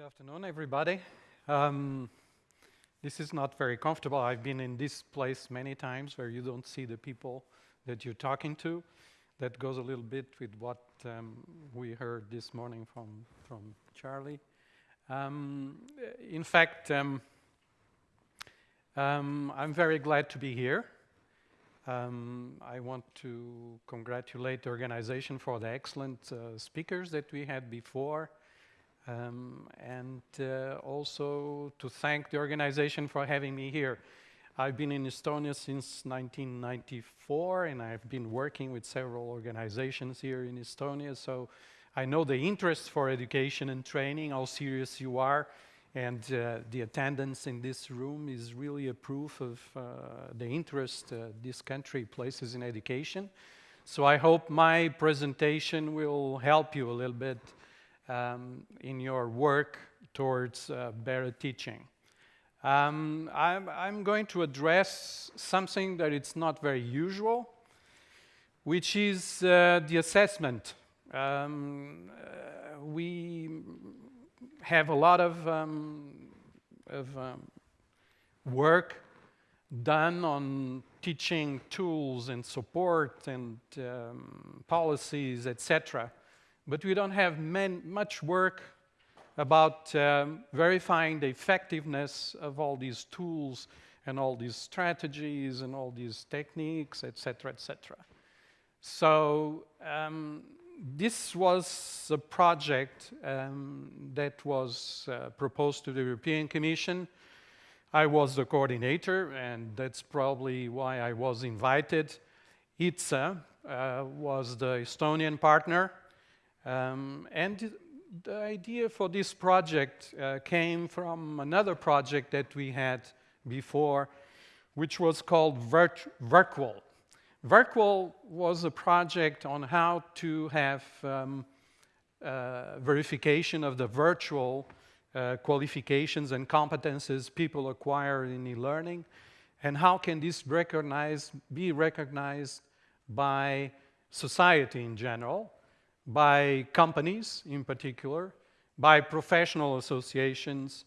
Good afternoon, everybody. Um, this is not very comfortable. I've been in this place many times where you don't see the people that you're talking to. That goes a little bit with what um, we heard this morning from, from Charlie. Um, in fact, um, um, I'm very glad to be here. Um, I want to congratulate the organization for the excellent uh, speakers that we had before. Um, and uh, also to thank the organization for having me here. I've been in Estonia since 1994 and I've been working with several organizations here in Estonia, so I know the interest for education and training, how serious you are, and uh, the attendance in this room is really a proof of uh, the interest uh, this country places in education. So I hope my presentation will help you a little bit um, in your work towards uh, better teaching. Um, I'm, I'm, going to address something that it's not very usual, which is uh, the assessment. Um, uh, we have a lot of, um, of um, work done on teaching tools and support and um, policies, etc but we don't have much work about um, verifying the effectiveness of all these tools and all these strategies and all these techniques, etc., etc. So um, this was a project um, that was uh, proposed to the European Commission. I was the coordinator, and that's probably why I was invited. ITSA uh, was the Estonian partner, um, and the idea for this project uh, came from another project that we had before, which was called Virt Virtual. Virtual was a project on how to have um, uh, verification of the virtual uh, qualifications and competences people acquire in e-learning, and how can this be recognized by society in general, by companies in particular, by professional associations,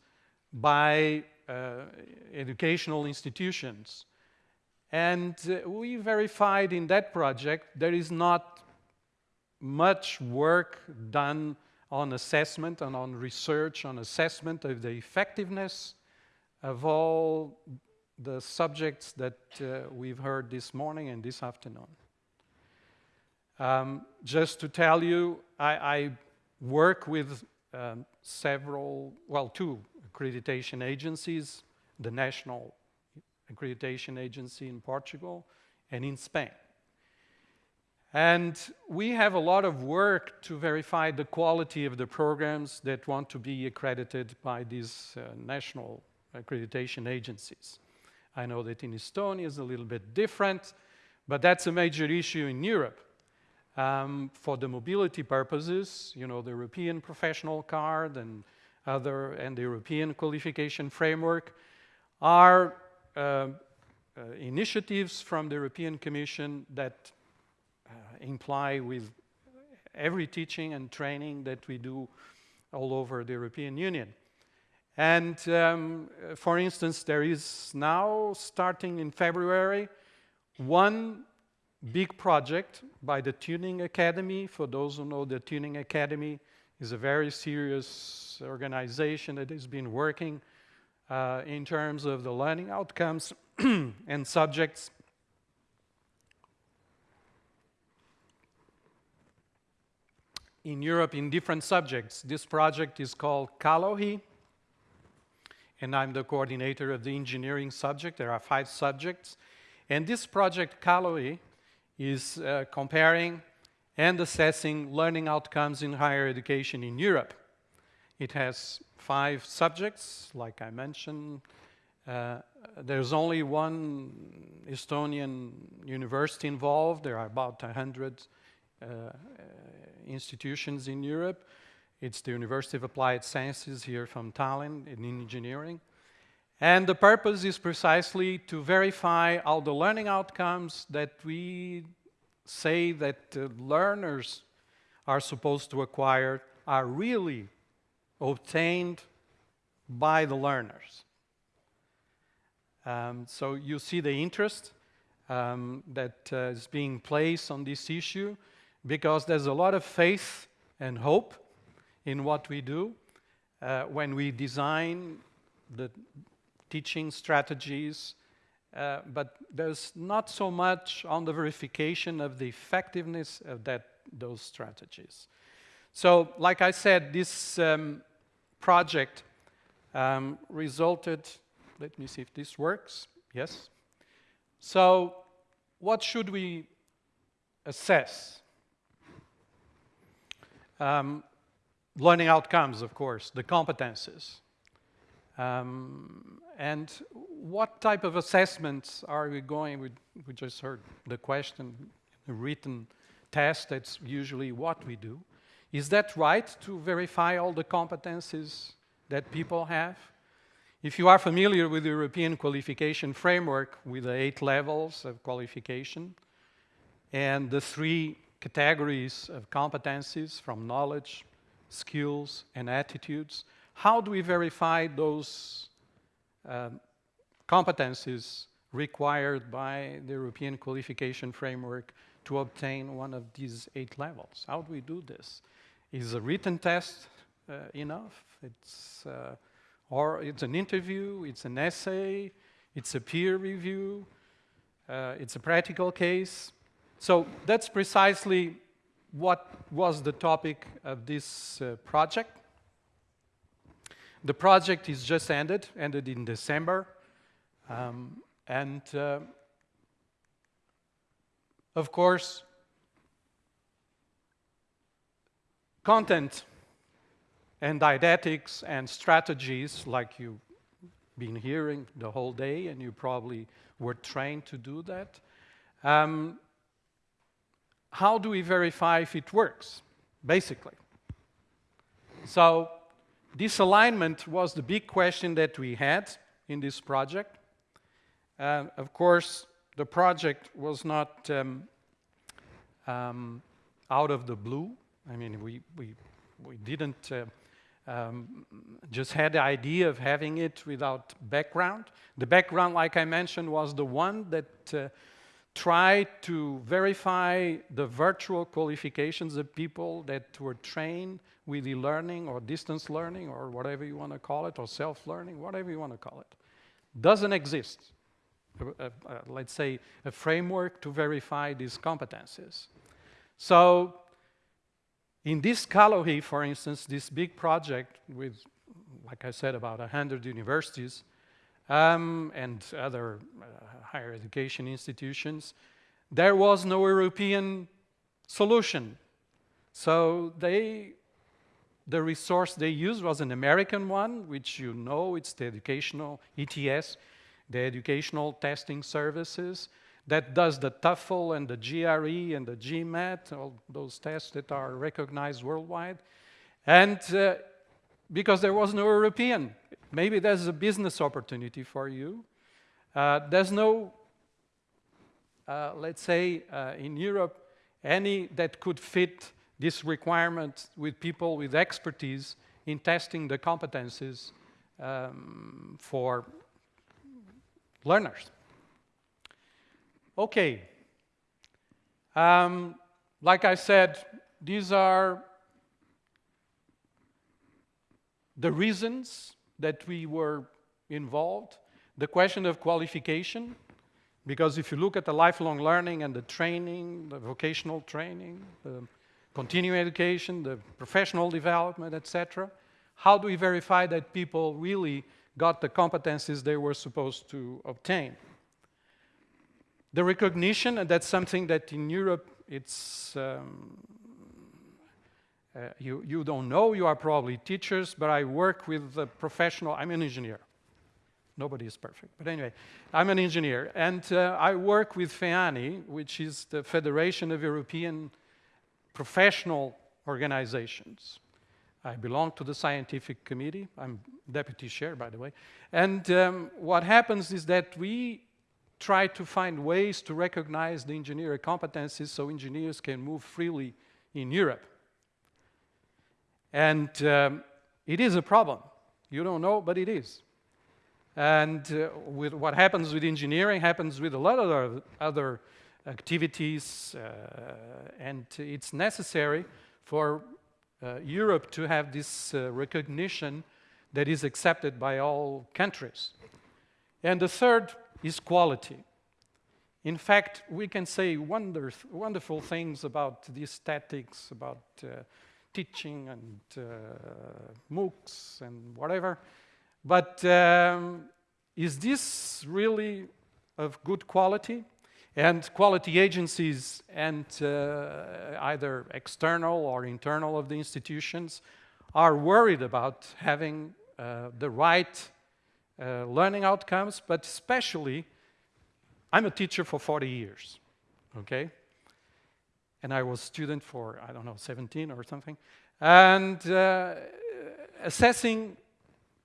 by uh, educational institutions. And uh, we verified in that project there is not much work done on assessment and on research on assessment of the effectiveness of all the subjects that uh, we've heard this morning and this afternoon. Um, just to tell you, I, I work with um, several, well, two accreditation agencies, the National Accreditation Agency in Portugal and in Spain. And we have a lot of work to verify the quality of the programs that want to be accredited by these uh, national accreditation agencies. I know that in Estonia is a little bit different, but that's a major issue in Europe um, for the mobility purposes, you know, the European professional card and other, and the European qualification framework are uh, uh, initiatives from the European Commission that uh, imply with every teaching and training that we do all over the European Union. And um, for instance, there is now, starting in February, one big project by the Tuning Academy. For those who know the Tuning Academy is a very serious organization that has been working uh, in terms of the learning outcomes and subjects. In Europe, in different subjects. This project is called CALOHEE, and I'm the coordinator of the engineering subject. There are five subjects. And this project, CALOHEE, is uh, comparing and assessing learning outcomes in higher education in Europe. It has five subjects, like I mentioned. Uh, there's only one Estonian university involved. There are about 100 uh, institutions in Europe. It's the University of Applied Sciences here from Tallinn in engineering. And the purpose is precisely to verify all the learning outcomes that we say that uh, learners are supposed to acquire are really obtained by the learners. Um, so you see the interest um, that uh, is being placed on this issue because there's a lot of faith and hope in what we do uh, when we design the teaching strategies, uh, but there's not so much on the verification of the effectiveness of that, those strategies. So, like I said, this um, project um, resulted, let me see if this works, yes. So, what should we assess? Um, learning outcomes, of course, the competences. Um, and what type of assessments are we going, we, we just heard the question, the written test, that's usually what we do. Is that right to verify all the competencies that people have? If you are familiar with the European qualification framework with the eight levels of qualification and the three categories of competencies from knowledge, skills, and attitudes, how do we verify those um, competencies required by the European qualification framework to obtain one of these eight levels? How do we do this? Is a written test uh, enough? It's, uh, or it's an interview, it's an essay, it's a peer review, uh, it's a practical case. So that's precisely what was the topic of this uh, project. The project is just ended, ended in December. Um, and uh, of course, content and didactics and strategies like you've been hearing the whole day and you probably were trained to do that. Um, how do we verify if it works, basically? So this alignment was the big question that we had in this project. Uh, of course, the project was not um, um, out of the blue. I mean, we, we, we didn't uh, um, just had the idea of having it without background. The background, like I mentioned, was the one that uh, tried to verify the virtual qualifications of people that were trained with e-learning or distance learning or whatever you want to call it, or self-learning, whatever you want to call it. Doesn't exist, let's say, a framework to verify these competencies. So in this CALOHEE, for instance, this big project with, like I said, about 100 universities um, and other uh, higher education institutions, there was no European solution. So they the resource they used was an American one, which you know, it's the educational ETS, the Educational Testing Services, that does the TOEFL and the GRE and the GMAT, all those tests that are recognized worldwide. And uh, because there was no European, maybe there's a business opportunity for you. Uh, there's no, uh, let's say, uh, in Europe, any that could fit this requirement with people with expertise in testing the competencies um, for learners. Okay. Um, like I said, these are the reasons that we were involved. The question of qualification, because if you look at the lifelong learning and the training, the vocational training, the continuing education, the professional development, etc. How do we verify that people really got the competencies they were supposed to obtain? The recognition, and that's something that in Europe it's, um, uh, you, you don't know, you are probably teachers, but I work with a professional, I'm an engineer. Nobody is perfect, but anyway, I'm an engineer, and uh, I work with FEANI, which is the Federation of European professional organizations. I belong to the scientific committee. I'm deputy chair, by the way. And um, what happens is that we try to find ways to recognize the engineer competencies so engineers can move freely in Europe. And um, it is a problem. You don't know, but it is. And uh, with what happens with engineering happens with a lot of other, other activities, uh, and it's necessary for uh, Europe to have this uh, recognition that is accepted by all countries. And the third is quality. In fact, we can say wonder, wonderful things about the aesthetics, about uh, teaching and uh, MOOCs and whatever, but um, is this really of good quality? And quality agencies and uh, either external or internal of the institutions are worried about having uh, the right uh, learning outcomes, but especially, I'm a teacher for 40 years, okay? And I was student for, I don't know, 17 or something. And uh, assessing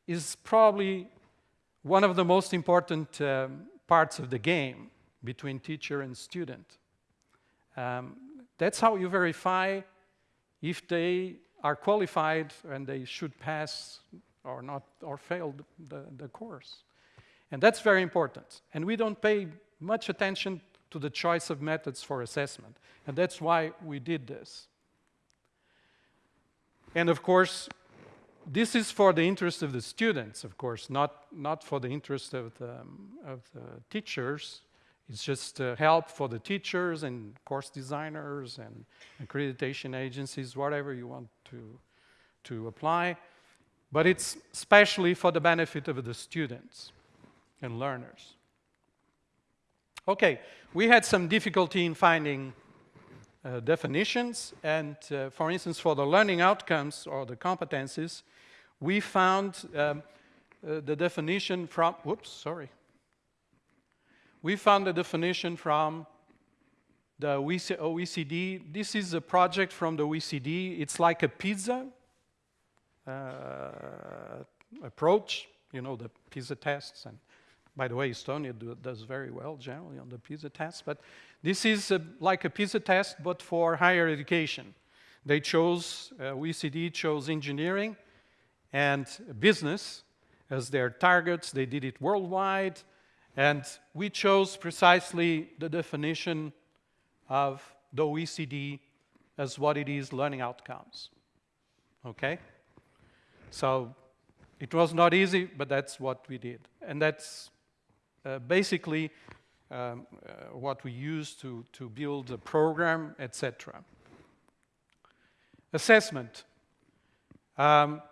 is probably one of the most important um, parts of the game between teacher and student. Um, that's how you verify if they are qualified and they should pass or not or fail the, the course. And that's very important. And we don't pay much attention to the choice of methods for assessment. And that's why we did this. And of course, this is for the interest of the students, of course, not, not for the interest of the, of the teachers. It's just uh, help for the teachers and course designers and accreditation agencies, whatever you want to, to apply. But it's especially for the benefit of the students and learners. Okay, we had some difficulty in finding uh, definitions, and uh, for instance, for the learning outcomes or the competencies, we found um, uh, the definition from, whoops, sorry. We found the definition from the OECD. This is a project from the OECD. It's like a PISA uh, approach, you know, the PISA tests. And by the way, Estonia do, does very well generally on the PISA tests. But this is a, like a PISA test, but for higher education. They chose, uh, OECD chose engineering, and business as their targets. They did it worldwide. And we chose precisely the definition of the OECD as what it is learning outcomes. Okay? So it was not easy, but that's what we did. And that's uh, basically um, uh, what we used to, to build the program, etc. Assessment. Um,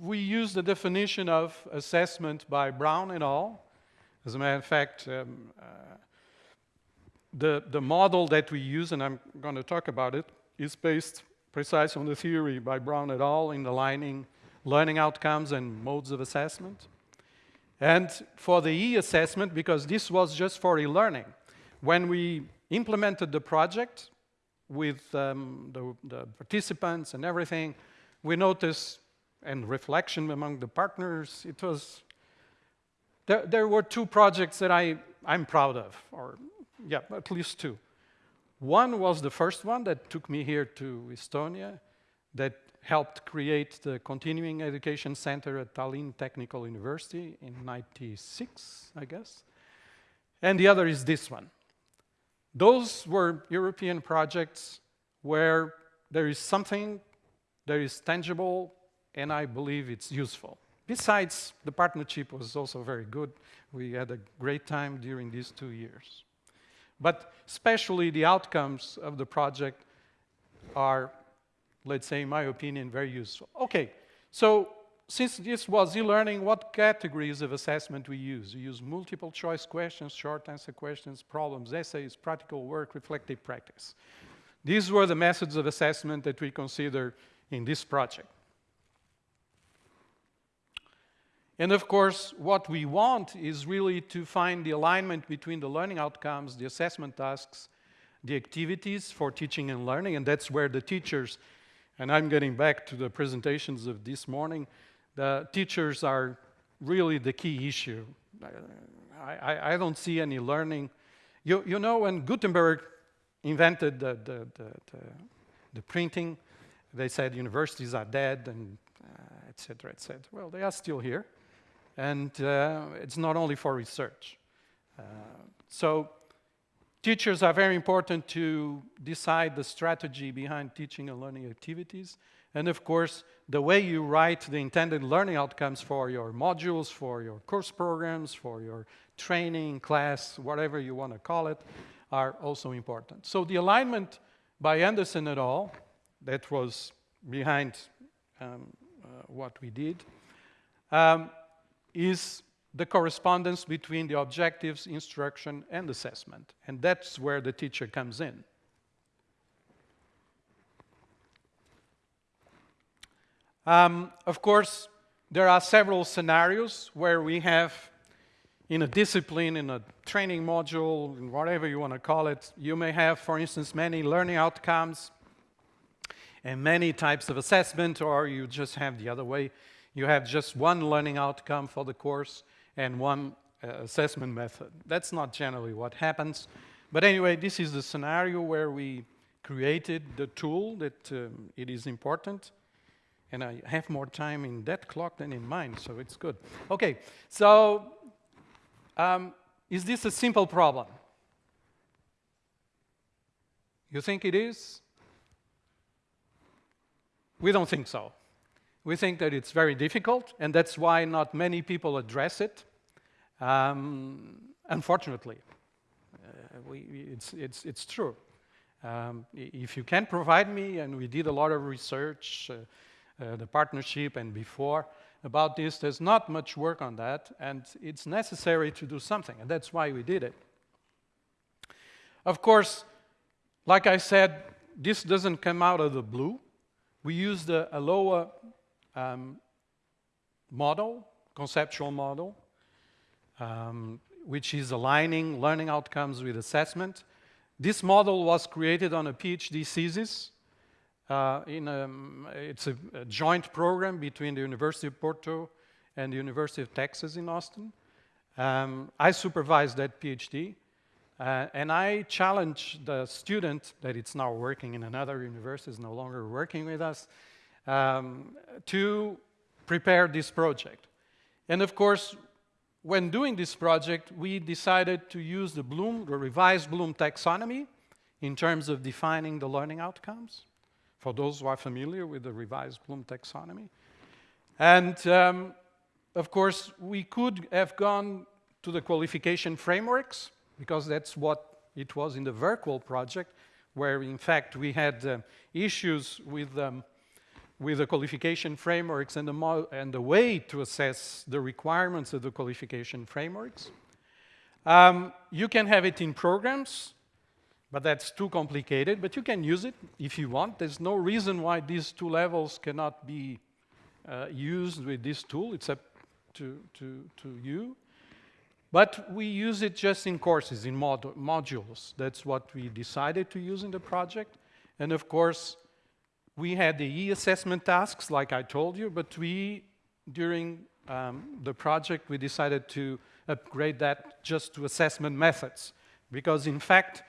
we use the definition of assessment by Brown and al. As a matter of fact, um, uh, the, the model that we use, and I'm going to talk about it, is based precisely on the theory by Brown et al. in aligning learning outcomes and modes of assessment. And for the e-assessment, because this was just for e-learning, when we implemented the project with um, the, the participants and everything, we noticed and reflection among the partners. It was, there, there were two projects that I, I'm proud of, or yeah, at least two. One was the first one that took me here to Estonia, that helped create the Continuing Education Center at Tallinn Technical University in 96, I guess. And the other is this one. Those were European projects where there is something that is tangible and I believe it's useful. Besides, the partnership was also very good. We had a great time during these two years. But especially the outcomes of the project are, let's say, in my opinion, very useful. Okay, so since this was e-learning, what categories of assessment we use? We use multiple choice questions, short answer questions, problems, essays, practical work, reflective practice. These were the methods of assessment that we consider in this project. And of course, what we want is really to find the alignment between the learning outcomes, the assessment tasks, the activities for teaching and learning, and that's where the teachers, and I'm getting back to the presentations of this morning, the teachers are really the key issue. I, I, I don't see any learning. You, you know, when Gutenberg invented the, the, the, the, printing, they said universities are dead and uh, etc., etc. Well, they are still here, and uh, it's not only for research. Uh, so teachers are very important to decide the strategy behind teaching and learning activities. And of course, the way you write the intended learning outcomes for your modules, for your course programs, for your training, class, whatever you want to call it, are also important. So the alignment by Anderson et al., that was behind um, uh, what we did, um, is the correspondence between the objectives, instruction, and assessment. And that's where the teacher comes in. Um, of course, there are several scenarios where we have in a discipline, in a training module, whatever you want to call it, you may have, for instance, many learning outcomes and many types of assessment, or you just have the other way. You have just one learning outcome for the course and one uh, assessment method. That's not generally what happens. But anyway, this is the scenario where we created the tool that um, it is important. And I have more time in that clock than in mine, so it's good. Okay, so um, is this a simple problem? You think it is? We don't think so. We think that it's very difficult, and that's why not many people address it, um, unfortunately. Uh, we, it's, it's, it's true. Um, if you can provide me, and we did a lot of research, uh, uh, the partnership and before, about this, there's not much work on that, and it's necessary to do something, and that's why we did it. Of course, like I said, this doesn't come out of the blue. We used a ALOA um, model, conceptual model, um, which is aligning learning outcomes with assessment. This model was created on a PhD thesis. Uh, in a, it's a, a, joint program between the University of Porto and the University of Texas in Austin. Um, I supervised that PhD, uh, and I challenged the student that it's now working in another university, is no longer working with us, um, to prepare this project. And of course, when doing this project, we decided to use the Bloom, the revised Bloom taxonomy in terms of defining the learning outcomes, for those who are familiar with the revised Bloom taxonomy. And um, of course, we could have gone to the qualification frameworks, because that's what it was in the VIRQUAL project, where in fact we had uh, issues with um, with the qualification frameworks and the, and the way to assess the requirements of the qualification frameworks. Um, you can have it in programs, but that's too complicated, but you can use it if you want. There's no reason why these two levels cannot be uh, used with this tool. It's up to, to, to you. But we use it just in courses, in mod modules. That's what we decided to use in the project. And of course, we had the e-assessment tasks, like I told you, but we, during um, the project, we decided to upgrade that just to assessment methods. Because in fact,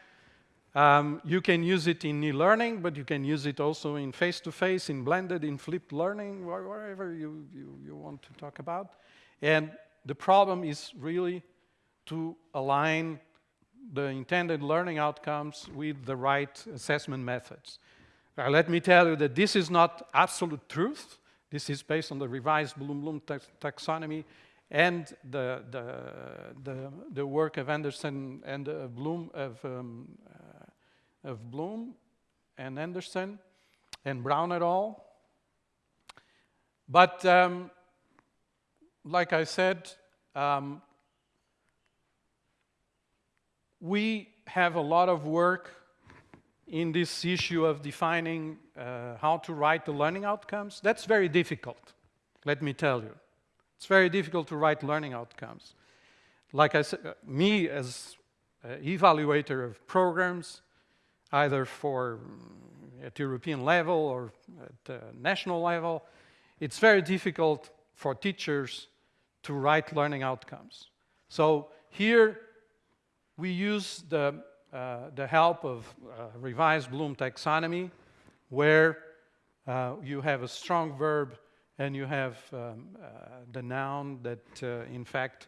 um, you can use it in e-learning, but you can use it also in face-to-face, -face, in blended, in flipped learning, wherever you, you, you want to talk about. And the problem is really to align the intended learning outcomes with the right assessment methods. Now, let me tell you that this is not absolute truth. This is based on the revised Bloom-Bloom taxonomy and the, the, the, the, work of Anderson and uh, Bloom of, um, uh, of Bloom and Anderson and Brown et al. But um, like I said, um, we have a lot of work in this issue of defining uh, how to write the learning outcomes, that's very difficult, let me tell you. It's very difficult to write learning outcomes. Like I said, uh, me as evaluator of programs, either for mm, at European level or at uh, national level, it's very difficult for teachers to write learning outcomes. So here we use the uh, the help of uh, revised Bloom taxonomy, where uh, you have a strong verb and you have um, uh, the noun that, in fact,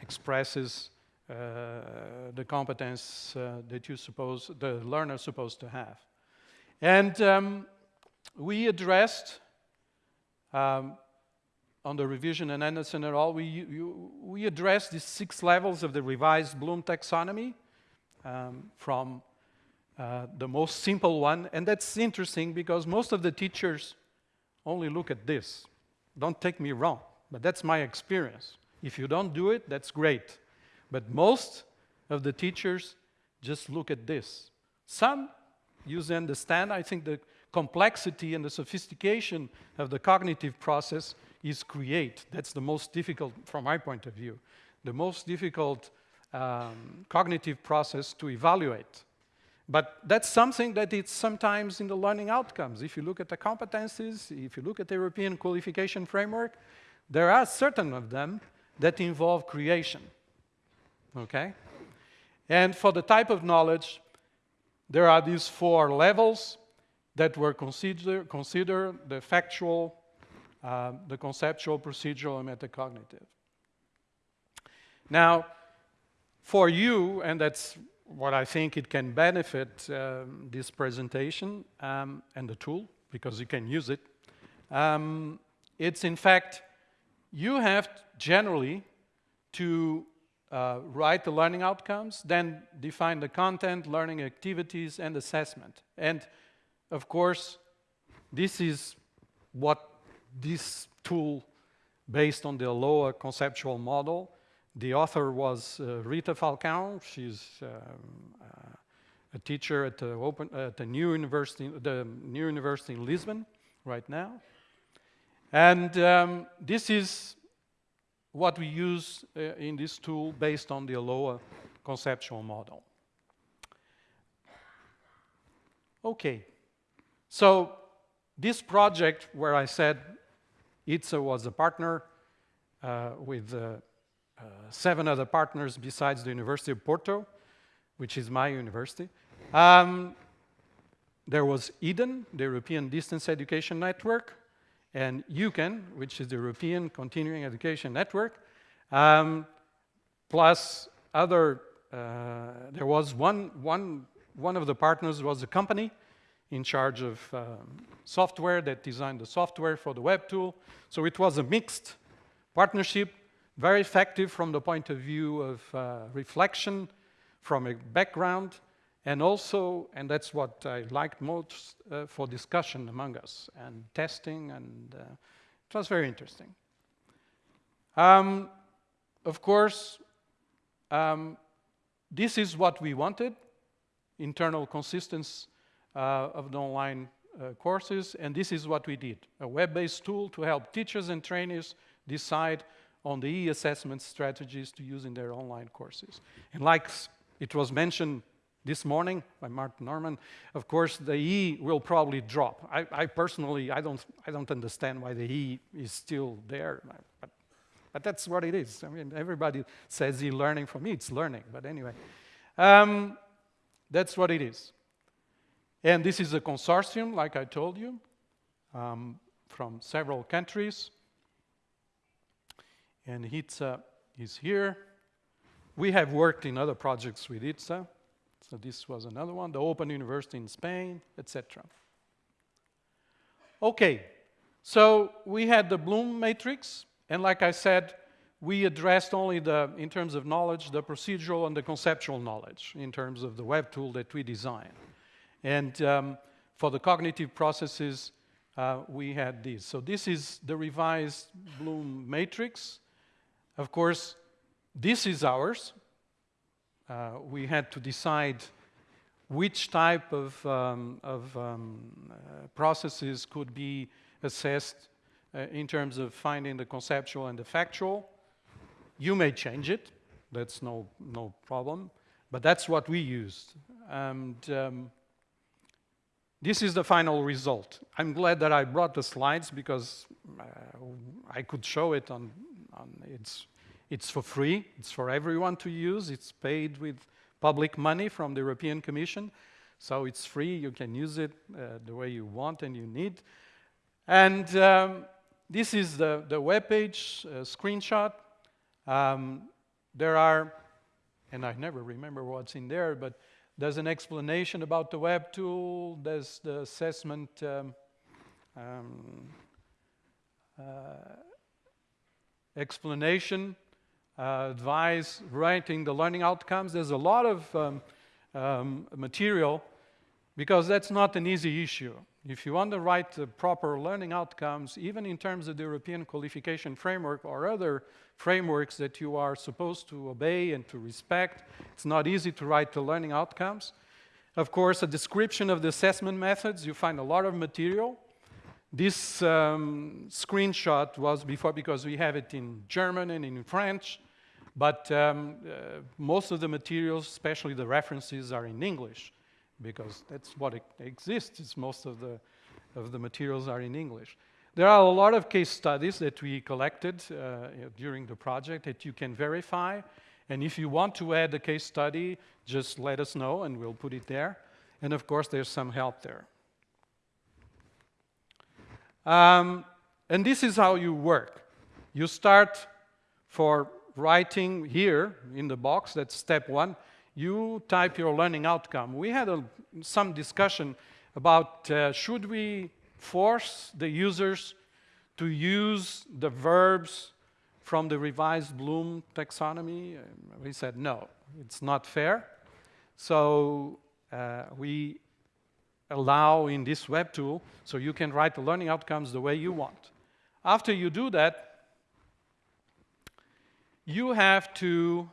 expresses the competence that you suppose the learner supposed to have. And um, we addressed um, on the revision and Anderson et al., we, you, we addressed the six levels of the revised Bloom taxonomy um, from uh, the most simple one. And that's interesting because most of the teachers only look at this. Don't take me wrong, but that's my experience. If you don't do it, that's great. But most of the teachers just look at this. Some use understand. I think the complexity and the sophistication of the cognitive process is create. That's the most difficult, from my point of view, the most difficult um, cognitive process to evaluate. But that's something that it's sometimes in the learning outcomes. If you look at the competencies, if you look at the European qualification framework, there are certain of them that involve creation, okay? And for the type of knowledge, there are these four levels that were considered consider the factual, uh, the conceptual, procedural, and metacognitive. Now, for you, and that's what I think it can benefit um, this presentation um, and the tool, because you can use it, um, it's in fact, you have generally to uh, write the learning outcomes, then define the content, learning activities, and assessment. And of course, this is what this tool, based on the ALOA conceptual model, the author was uh, Rita Falcão. She's um, uh, a teacher at the, open, at the new university, the new university in Lisbon right now. And um, this is what we use uh, in this tool based on the ALOA conceptual model. Okay, so this project where I said ITSA was a partner uh, with uh, uh, seven other partners besides the University of Porto, which is my university. Um, there was EDEN, the European Distance Education Network, and EUCEN, which is the European Continuing Education Network, um, plus other, uh, there was one, one, one of the partners was a company in charge of um, software that designed the software for the web tool. So it was a mixed partnership very effective from the point of view of uh, reflection from a background, and also, and that's what I liked most, uh, for discussion among us, and testing, and uh, it was very interesting. Um, of course, um, this is what we wanted, internal consistency uh, of the online uh, courses, and this is what we did, a web-based tool to help teachers and trainees decide on the e-assessment strategies to use in their online courses. And like it was mentioned this morning by Martin Norman, of course, the E will probably drop. I, I, personally, I don't, I don't understand why the E is still there, but, but that's what it is. I mean, everybody says e-learning. For me, it's learning, but anyway. Um, that's what it is. And this is a consortium, like I told you, um, from several countries and ITSA is here. We have worked in other projects with ITSA, so this was another one, the Open University in Spain, etc. Okay, so we had the Bloom matrix, and like I said, we addressed only the, in terms of knowledge, the procedural and the conceptual knowledge in terms of the web tool that we designed. And um, for the cognitive processes, uh, we had this. So this is the revised Bloom matrix. Of course, this is ours. Uh, we had to decide which type of, um, of um, uh, processes could be assessed uh, in terms of finding the conceptual and the factual. You may change it, that's no, no problem, but that's what we used. And um, this is the final result. I'm glad that I brought the slides because uh, I could show it on um, it's, it's for free, it's for everyone to use, it's paid with public money from the European Commission, so it's free, you can use it uh, the way you want and you need. And um, this is the, the web page uh, screenshot. Um, there are, and I never remember what's in there, but there's an explanation about the web tool. There's the assessment um, um, uh, explanation, uh, advice, writing the learning outcomes. There's a lot of um, um, material because that's not an easy issue. If you want to write the proper learning outcomes, even in terms of the European qualification framework or other frameworks that you are supposed to obey and to respect, it's not easy to write the learning outcomes. Of course, a description of the assessment methods, you find a lot of material. This um, screenshot was before because we have it in German and in French, but um, uh, most of the materials, especially the references, are in English because that's what exists. It's most of the, of the materials are in English. There are a lot of case studies that we collected uh, during the project that you can verify. And if you want to add a case study, just let us know and we'll put it there. And of course, there's some help there. Um, and this is how you work. You start for writing here in the box, that's step one. You type your learning outcome. We had a, some discussion about uh, should we force the users to use the verbs from the revised Bloom taxonomy? We said no, it's not fair. So uh, we allow in this web tool so you can write the learning outcomes the way you want. After you do that, you have to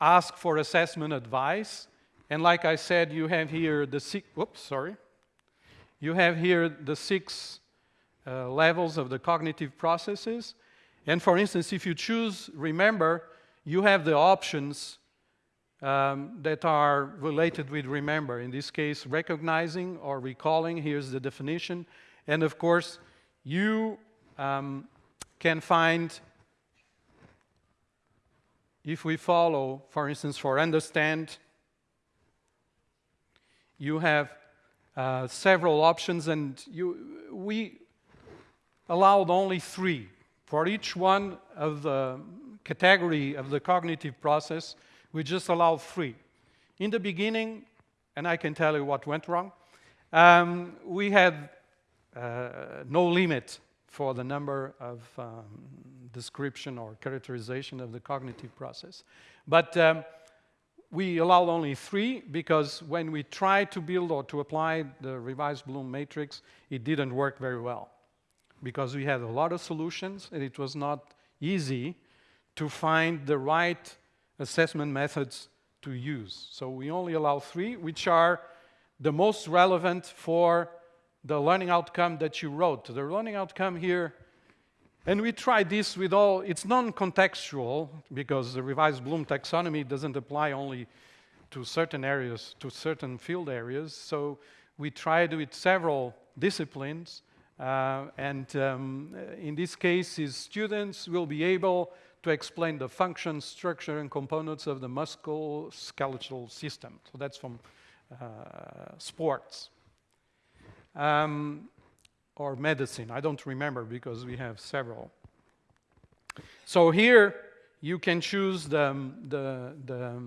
ask for assessment advice. And like I said, you have here the six, whoops, sorry. You have here the six uh, levels of the cognitive processes. And for instance, if you choose remember, you have the options um, that are related with remember. In this case, recognizing or recalling, here's the definition. And of course, you um, can find, if we follow, for instance, for understand, you have uh, several options and you, we allowed only three. For each one of the category of the cognitive process, we just allow three. In the beginning, and I can tell you what went wrong, um, we had uh, no limit for the number of um, description or characterization of the cognitive process. But um, we allowed only three because when we tried to build or to apply the revised Bloom matrix, it didn't work very well because we had a lot of solutions and it was not easy to find the right assessment methods to use. So we only allow three, which are the most relevant for the learning outcome that you wrote. The learning outcome here, and we tried this with all, it's non-contextual because the revised Bloom taxonomy doesn't apply only to certain areas, to certain field areas. So we tried with several disciplines. Uh, and um, in this case, his students will be able to explain the function, structure, and components of the musculoskeletal system. So that's from uh, sports. Um, or medicine, I don't remember because we have several. So here you can choose the, the, the,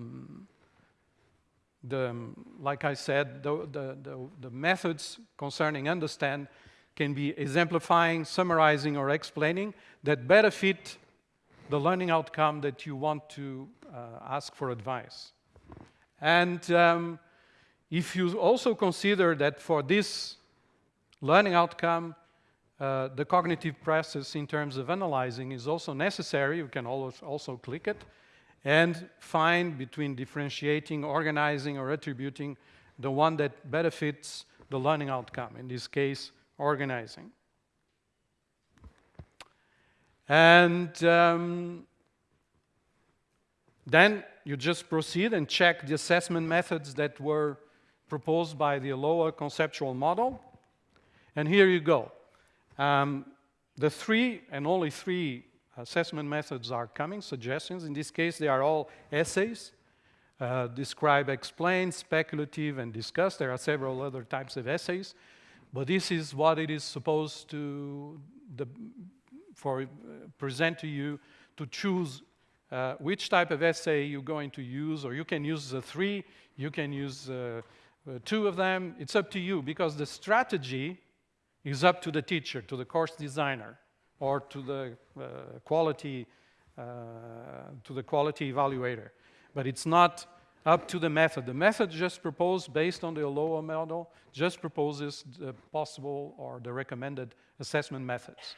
the like I said, the, the, the, the methods concerning understand can be exemplifying, summarizing, or explaining that better fit the learning outcome that you want to uh, ask for advice. And um, if you also consider that for this learning outcome, uh, the cognitive process in terms of analyzing is also necessary, you can also click it, and find between differentiating, organizing, or attributing the one that benefits the learning outcome, in this case, organizing. And um, then you just proceed and check the assessment methods that were proposed by the ALOA conceptual model. And here you go. Um, the three and only three assessment methods are coming, suggestions. In this case, they are all essays. Uh, describe, explain, speculative, and discuss. There are several other types of essays. but this is what it is supposed to the, for uh, present to you to choose uh, which type of essay you're going to use, or you can use the three, you can use uh, uh, two of them. It's up to you because the strategy is up to the teacher, to the course designer, or to the uh, quality uh, to the quality evaluator. But it's not up to the method. The method just proposed based on the ALOA model just proposes the possible or the recommended assessment methods.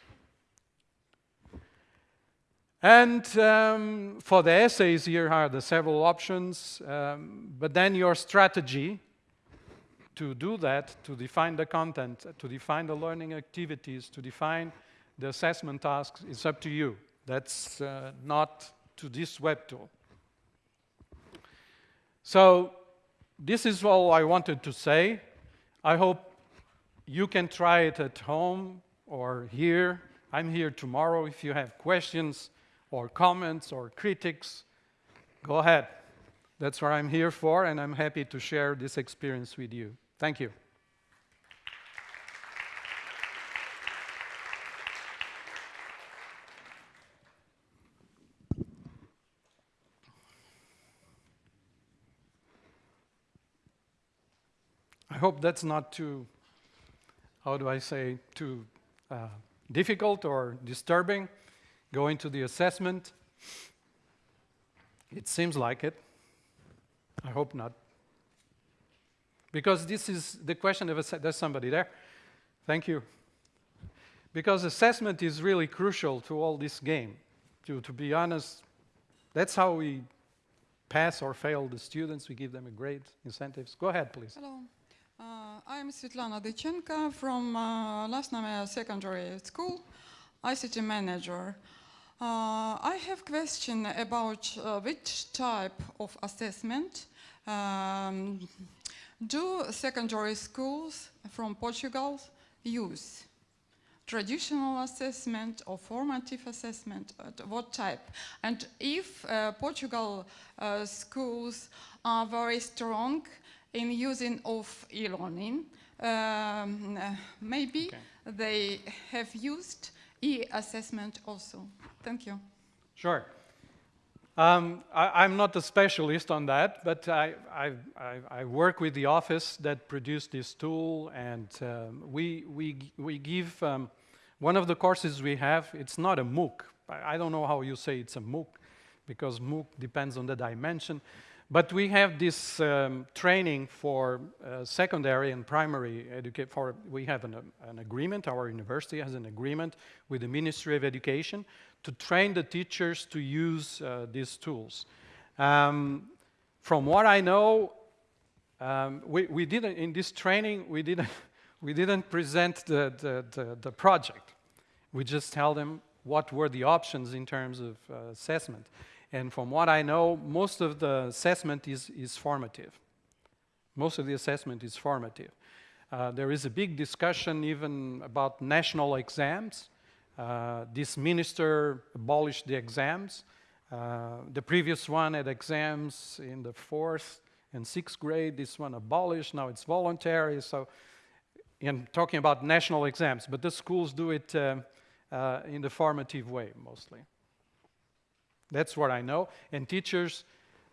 And um, for the essays, here are the several options, um, but then your strategy to do that, to define the content, to define the learning activities, to define the assessment tasks, is up to you. That's uh, not to this web tool. So this is all I wanted to say. I hope you can try it at home or here. I'm here tomorrow if you have questions or comments or critics, go ahead. That's what I'm here for, and I'm happy to share this experience with you. Thank you. I hope that's not too, how do I say, too uh, difficult or disturbing. Going to the assessment. It seems like it. I hope not. Because this is the question of, there's somebody there. Thank you. Because assessment is really crucial to all this game. To, to be honest, that's how we pass or fail the students. We give them a grade, incentives. Go ahead, please. Hello. Uh, I'm Svetlana Dychenko from uh, Secondary School, ICT manager. Uh, I have a question about uh, which type of assessment um, do secondary schools from Portugal use? Traditional assessment or formative assessment, what type? And if uh, Portugal uh, schools are very strong in using of e-learning, um, uh, maybe okay. they have used e-assessment also. Thank you. Sure. Um, I, am not a specialist on that, but I, I, I, work with the office that produced this tool, and um, we, we, we give um, one of the courses we have, it's not a MOOC. I, I don't know how you say it's a MOOC, because MOOC depends on the dimension. But we have this um, training for uh, secondary and primary education. For we have an, an, agreement. Our university has an agreement with the Ministry of Education to train the teachers to use uh, these tools. Um, from what I know, um, we, we didn't in this training we didn't we didn't present the, the, the, the project. We just tell them what were the options in terms of uh, assessment. And from what I know, most of the assessment is, is formative. Most of the assessment is formative. Uh, there is a big discussion even about national exams. Uh, this minister abolished the exams. Uh, the previous one had exams in the fourth and sixth grade. This one abolished. Now it's voluntary. So, in talking about national exams, but the schools do it uh, uh, in the formative way mostly. That's what I know. And teachers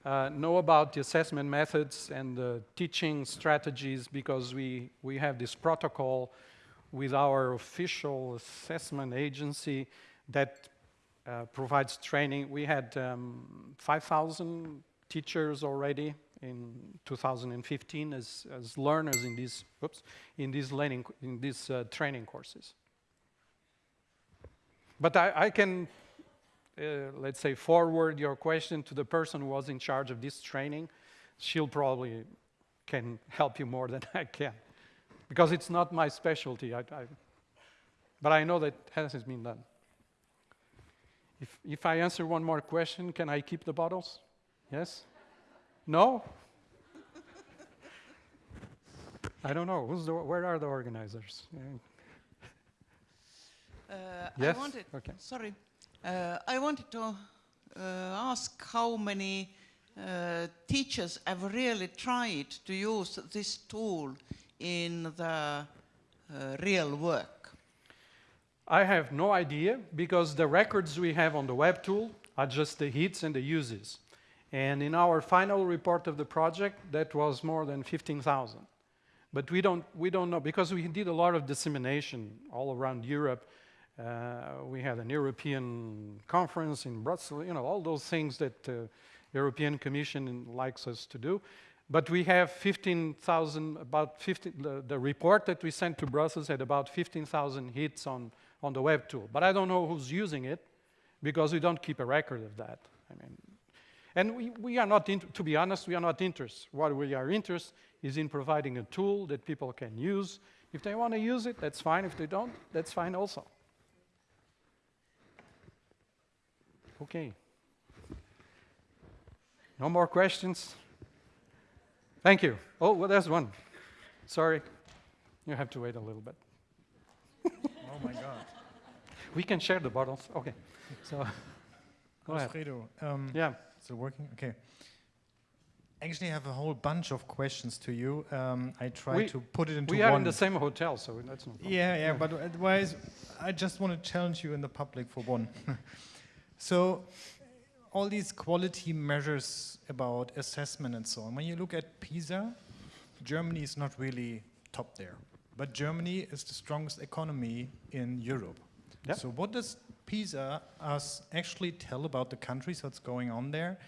uh, know about the assessment methods and the teaching strategies because we, we have this protocol with our official assessment agency that uh, provides training. We had um, 5,000 teachers already in 2015 as, as learners in these, oops, in these, learning, in these uh, training courses. But I, I can uh, let's say, forward your question to the person who was in charge of this training, she'll probably can help you more than I can. Because it's not my specialty. I, I, but I know that has been done. If, if I answer one more question, can I keep the bottles? Yes? No? I don't know. Who's the, where are the organizers? Uh, yes? I wanted, okay. sorry, uh, I wanted to uh, ask how many uh, teachers have really tried to use this tool in the uh, real work? I have no idea because the records we have on the web tool are just the hits and the uses. And in our final report of the project, that was more than 15,000. But we don't, we don't know, because we did a lot of dissemination all around Europe. Uh, we had an European conference in Brussels, you know, all those things that the European Commission likes us to do. But we have 15,000, about 15, the, the, report that we sent to Brussels had about 15,000 hits on, on the web tool. But I don't know who's using it because we don't keep a record of that. I mean, and we, we are not, to be honest, we are not interested. What we are interested is in providing a tool that people can use. If they want to use it, that's fine. If they don't, that's fine also. Okay. No more questions? Thank you. Oh, well, there's one. Sorry. You have to wait a little bit. oh my God. We can share the bottles. Okay. So, go Alfredo, ahead. Um, yeah. Is it working? Okay. Actually, I have a whole bunch of questions to you. Um, I try we, to put it into we one. are in the same hotel, so that's no problem. Yeah, yeah, but otherwise, I just want to challenge you in the public for one. so, all these quality measures about assessment and so on, when you look at PISA, Germany is not really top there. But Germany is the strongest economy in Europe. Yep. So what does PISA us actually tell about the countries, what's going on there?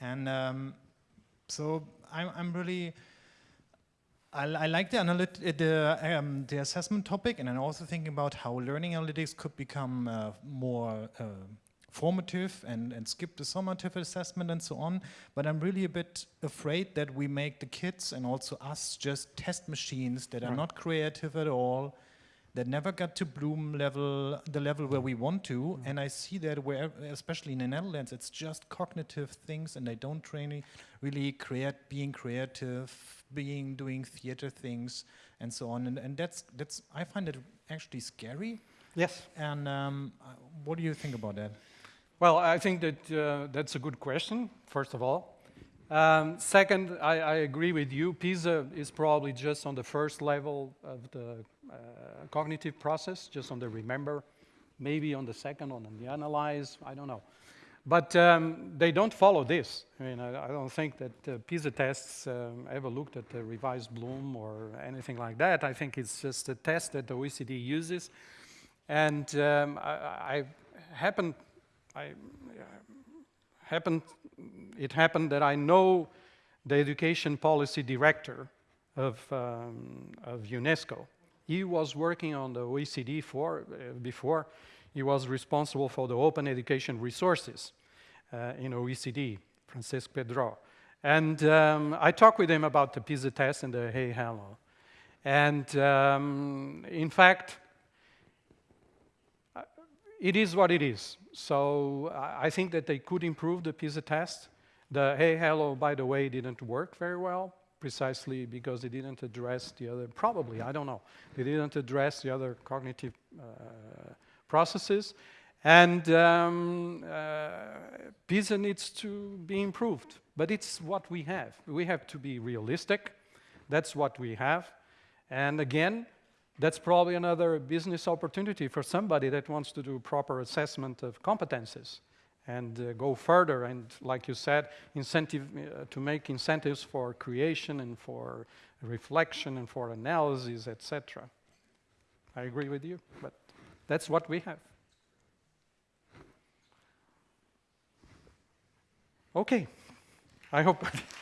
And um, so I'm, I'm really, I, I, like the, the, um, the assessment topic, and I'm also thinking about how learning analytics could become uh, more uh, formative and, and skip the summative assessment and so on. But I'm really a bit afraid that we make the kids and also us just test machines that are not creative at all, that never got to Bloom level, the level where we want to. Mm. And I see that where, especially in the Netherlands, it's just cognitive things and they don't train really create, being creative, being, doing theater things and so on. And, and that's, that's, I find it actually scary. Yes. And um, uh, what do you think about that? Well, I think that uh, that's a good question, first of all. Um, second, I, I, agree with you. PISA is probably just on the first level of the uh, cognitive process, just on the remember, maybe on the second, on the analyze, I don't know. But um, they don't follow this. I mean, I, I don't think that uh, PISA tests um, ever looked at the revised Bloom or anything like that. I think it's just a test that the OECD uses. And um, I, I happened, I happened it happened that I know the education policy director of, um, of UNESCO. He was working on the OECD for, uh, before. He was responsible for the open education resources uh, in OECD, Francesc Pedró. And um, I talked with him about the PISA test and the AHELO. And um, in fact, it is what it is. So I think that they could improve the PISA test. The AHELO, by the way, didn't work very well, precisely because they didn't address the other, probably, I don't know. They didn't address the other cognitive uh, processes. And um, uh, PISA needs to be improved, but it's what we have. We have to be realistic. That's what we have. And again, that's probably another business opportunity for somebody that wants to do proper assessment of competences and uh, go further and, like you said, incentive uh, to make incentives for creation and for reflection and for analysis, etc. I agree with you, but that's what we have. Okay, I hope.